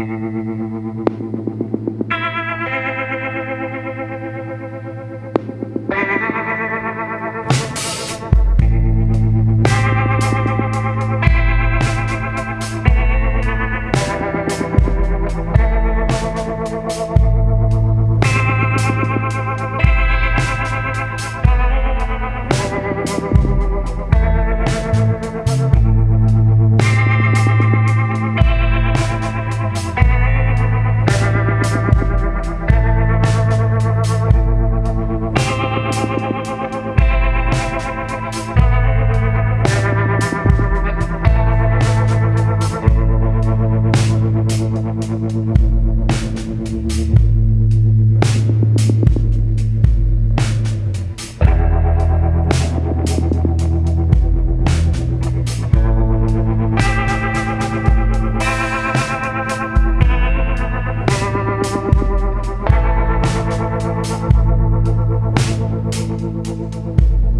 Thank We'll be right back.